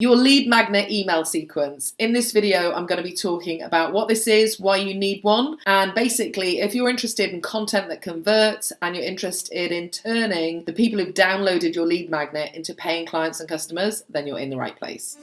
Your lead magnet email sequence. In this video, I'm going to be talking about what this is, why you need one, and basically if you're interested in content that converts and you're interested in turning the people who've downloaded your lead magnet into paying clients and customers, then you're in the right place.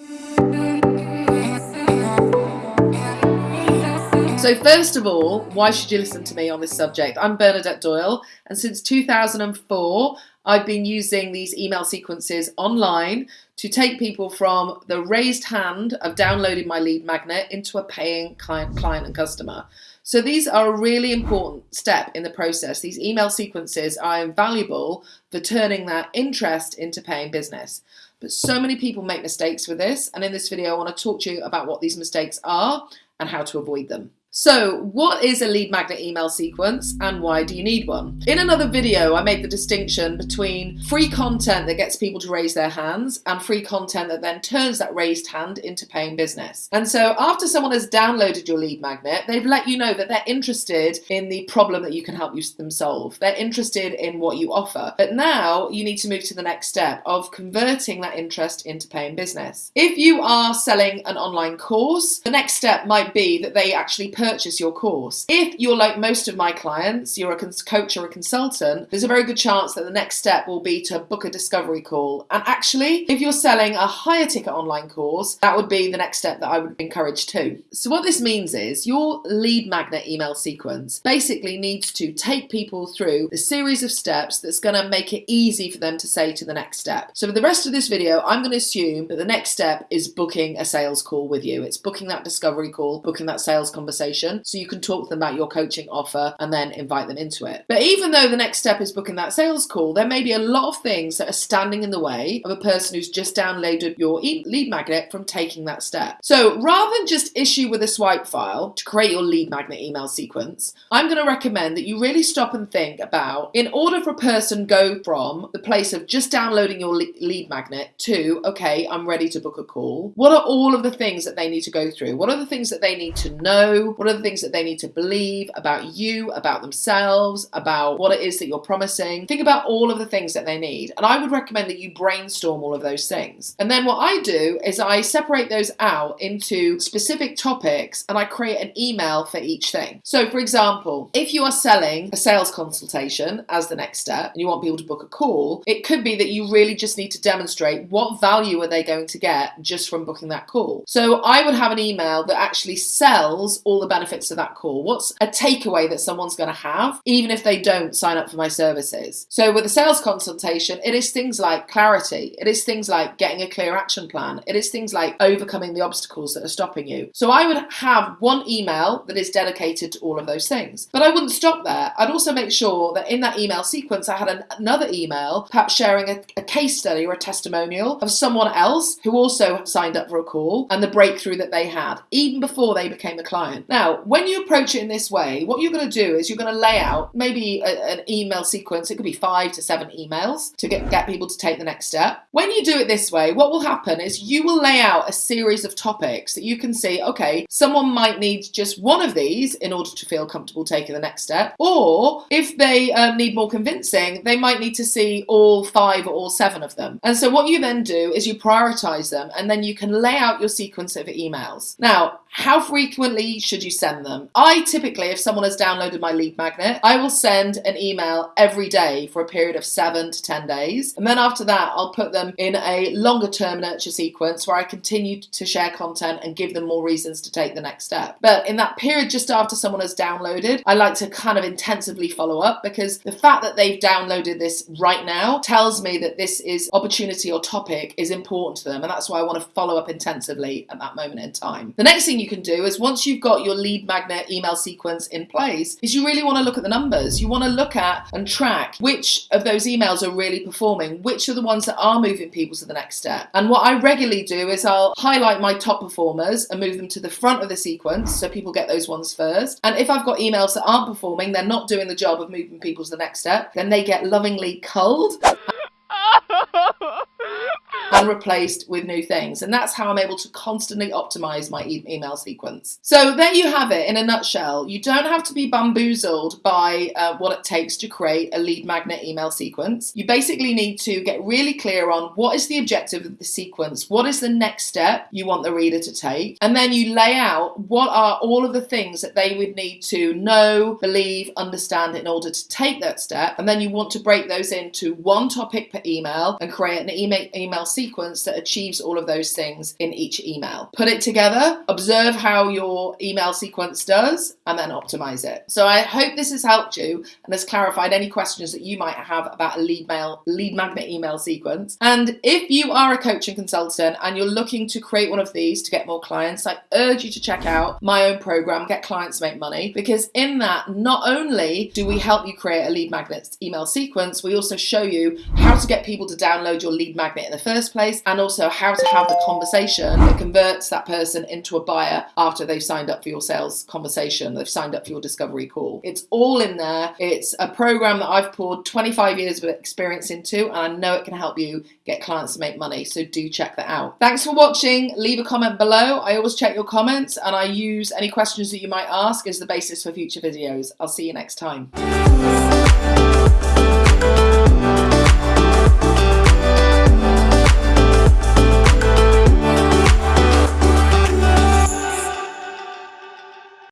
So first of all, why should you listen to me on this subject? I'm Bernadette Doyle and since 2004 I've been using these email sequences online to take people from the raised hand of downloading my lead magnet into a paying client, client and customer. So these are a really important step in the process. These email sequences are invaluable for turning that interest into paying business. But so many people make mistakes with this. And in this video, I want to talk to you about what these mistakes are and how to avoid them. So what is a lead magnet email sequence and why do you need one? In another video, I made the distinction between free content that gets people to raise their hands and free content that then turns that raised hand into paying business. And so after someone has downloaded your lead magnet, they've let you know that they're interested in the problem that you can help them solve. They're interested in what you offer. But now you need to move to the next step of converting that interest into paying business. If you are selling an online course, the next step might be that they actually purchase purchase your course. If you're like most of my clients, you're a coach or a consultant, there's a very good chance that the next step will be to book a discovery call. And actually, if you're selling a higher ticket online course, that would be the next step that I would encourage too. So what this means is your lead magnet email sequence basically needs to take people through a series of steps that's going to make it easy for them to say to the next step. So for the rest of this video, I'm going to assume that the next step is booking a sales call with you. It's booking that discovery call, booking that sales conversation so you can talk to them about your coaching offer and then invite them into it. But even though the next step is booking that sales call, there may be a lot of things that are standing in the way of a person who's just downloaded your lead magnet from taking that step. So rather than just issue with a swipe file to create your lead magnet email sequence, I'm going to recommend that you really stop and think about in order for a person go from the place of just downloading your lead magnet to, okay, I'm ready to book a call. What are all of the things that they need to go through? What are the things that they need to know? What are the things that they need to believe about you, about themselves, about what it is that you're promising? Think about all of the things that they need. And I would recommend that you brainstorm all of those things. And then what I do is I separate those out into specific topics and I create an email for each thing. So for example, if you are selling a sales consultation as the next step and you want people to book a call, it could be that you really just need to demonstrate what value are they going to get just from booking that call. So I would have an email that actually sells all the benefits of that call? What's a takeaway that someone's going to have, even if they don't sign up for my services? So with a sales consultation, it is things like clarity. It is things like getting a clear action plan. It is things like overcoming the obstacles that are stopping you. So I would have one email that is dedicated to all of those things. But I wouldn't stop there. I'd also make sure that in that email sequence, I had an, another email, perhaps sharing a, a case study or a testimonial of someone else who also signed up for a call and the breakthrough that they had, even before they became a client. Now, now, when you approach it in this way, what you're going to do is you're going to lay out maybe a, an email sequence. It could be five to seven emails to get, get people to take the next step. When you do it this way, what will happen is you will lay out a series of topics that you can see, okay, someone might need just one of these in order to feel comfortable taking the next step. Or if they um, need more convincing, they might need to see all five or all seven of them. And so what you then do is you prioritize them and then you can lay out your sequence of emails. Now, how frequently should you send them? I typically, if someone has downloaded my lead magnet, I will send an email every day for a period of seven to 10 days. And then after that, I'll put them in a longer term nurture sequence where I continue to share content and give them more reasons to take the next step. But in that period just after someone has downloaded, I like to kind of intensively follow up because the fact that they've downloaded this right now tells me that this is opportunity or topic is important to them. And that's why I want to follow up intensively at that moment in time. The next thing you you can do is once you've got your lead magnet email sequence in place is you really want to look at the numbers. You want to look at and track which of those emails are really performing, which are the ones that are moving people to the next step. And what I regularly do is I'll highlight my top performers and move them to the front of the sequence so people get those ones first. And if I've got emails that aren't performing, they're not doing the job of moving people to the next step, then they get lovingly culled. And replaced with new things. And that's how I'm able to constantly optimize my e email sequence. So there you have it in a nutshell. You don't have to be bamboozled by uh, what it takes to create a lead magnet email sequence. You basically need to get really clear on what is the objective of the sequence, what is the next step you want the reader to take, and then you lay out what are all of the things that they would need to know, believe, understand in order to take that step. And then you want to break those into one topic per email and create an email, email sequence that achieves all of those things in each email. Put it together, observe how your email sequence does, and then optimize it. So I hope this has helped you and has clarified any questions that you might have about a lead mail, lead magnet email sequence. And if you are a coaching consultant and you're looking to create one of these to get more clients, I urge you to check out my own program, Get Clients Make Money, because in that, not only do we help you create a lead magnet email sequence, we also show you how to get people to download your lead magnet in the first place and also how to have the conversation that converts that person into a buyer after they've signed up for your sales conversation, they've signed up for your discovery call. It's all in there. It's a program that I've poured 25 years of experience into and I know it can help you get clients to make money. So do check that out. Thanks for watching. Leave a comment below. I always check your comments and I use any questions that you might ask as the basis for future videos. I'll see you next time.